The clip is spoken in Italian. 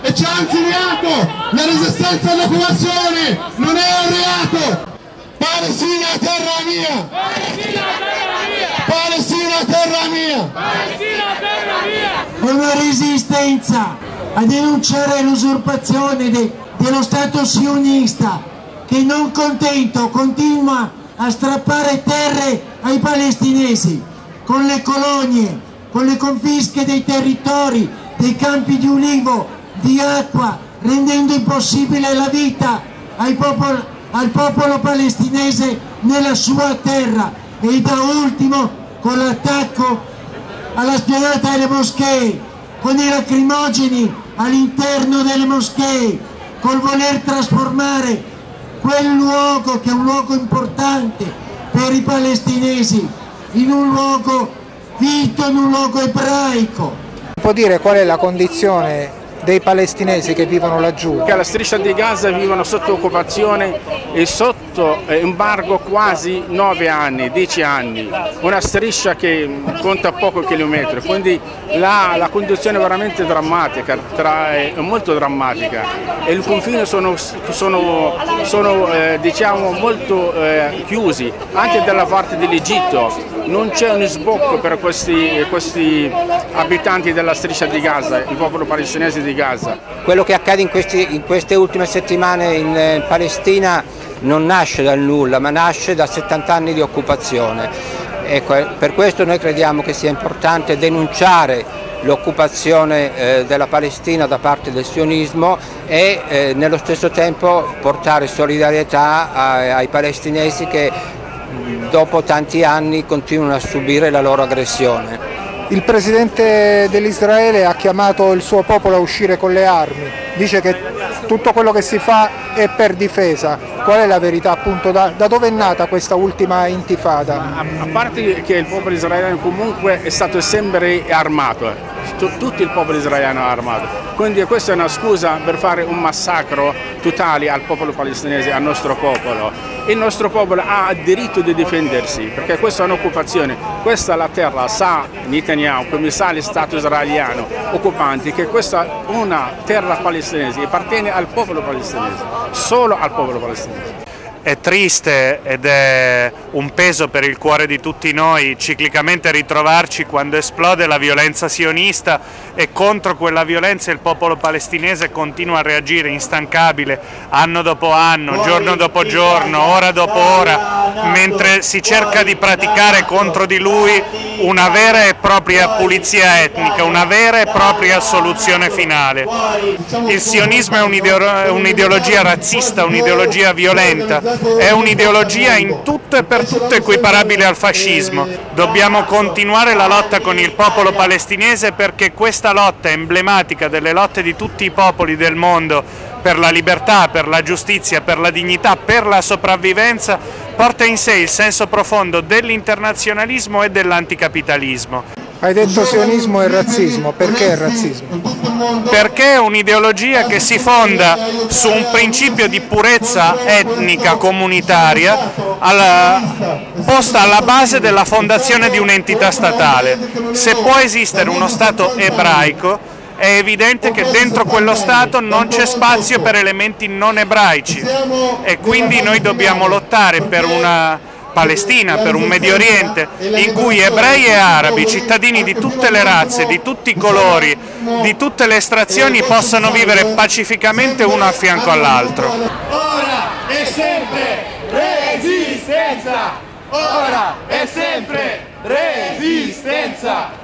e c'è anzi reato, la resistenza all'occupazione non è un reato. Palestina terra mia! Palestina terra mia! Palestina terra mia! Una resistenza a denunciare l'usurpazione de, dello Stato sionista che non contento continua a strappare terre ai palestinesi con le colonie, con le confische dei territori, dei campi di ulivo, di acqua, rendendo impossibile la vita popolo, al popolo palestinese nella sua terra e da ultimo con l'attacco alla spianata delle moschee, con i lacrimogeni all'interno delle moschee, col voler trasformare quel luogo che è un luogo importante per i palestinesi in un luogo vito, in un luogo ebraico. Può dire qual è la condizione dei palestinesi che vivono laggiù? Che alla striscia di Gaza vivono sotto occupazione e sotto embargo quasi 9 anni, 10 anni, una striscia che conta poco chilometri, quindi la, la condizione è veramente drammatica, tra, è molto drammatica. E i confini sono, sono, sono eh, diciamo, molto eh, chiusi, anche dalla parte dell'Egitto, non c'è un sbocco per questi, questi, abitanti della striscia di Gaza, il popolo palestinese di Gaza. Quello che accade in, questi, in queste ultime settimane in eh, Palestina non nasce dal nulla, ma nasce da 70 anni di occupazione. Ecco, per questo noi crediamo che sia importante denunciare l'occupazione eh, della Palestina da parte del sionismo e eh, nello stesso tempo portare solidarietà ai, ai palestinesi che dopo tanti anni continuano a subire la loro aggressione. Il presidente dell'Israele ha chiamato il suo popolo a uscire con le armi, dice che tutto quello che si fa è per difesa. Qual è la verità appunto? Da, da dove è nata questa ultima intifada? A, a parte che il popolo israeliano comunque è stato sempre armato, eh. Tutto il popolo israeliano è armato, quindi questa è una scusa per fare un massacro totale al popolo palestinese, al nostro popolo. Il nostro popolo ha il diritto di difendersi perché questa è un'occupazione, questa è la terra, sa Netanyahu, come sa lo Stato israeliano occupanti che questa è una terra palestinese, appartiene al popolo palestinese, solo al popolo palestinese. È triste ed è un peso per il cuore di tutti noi ciclicamente ritrovarci quando esplode la violenza sionista e contro quella violenza il popolo palestinese continua a reagire instancabile anno dopo anno, giorno dopo giorno, ora dopo ora, mentre si cerca di praticare contro di lui una vera e propria pulizia etnica, una vera e propria soluzione finale. Il sionismo è un'ideologia razzista, un'ideologia violenta, è un'ideologia in tutto e per tutto equiparabile al fascismo. Dobbiamo continuare la lotta con il popolo palestinese perché questa lotta emblematica delle lotte di tutti i popoli del mondo per la libertà, per la giustizia, per la dignità, per la sopravvivenza, porta in sé il senso profondo dell'internazionalismo e dell'anticapitalismo. Hai detto sionismo e razzismo, perché il razzismo? Perché è un'ideologia che si fonda su un principio di purezza etnica comunitaria alla, posta alla base della fondazione di un'entità statale. Se può esistere uno Stato ebraico, è evidente che dentro quello Stato non c'è spazio per elementi non ebraici e quindi noi dobbiamo lottare per una Palestina, per un Medio Oriente, in cui ebrei e arabi, cittadini di tutte le razze, di tutti i colori, di tutte le estrazioni possano vivere pacificamente uno a fianco all'altro. Ora e sempre resistenza! Ora e sempre resistenza!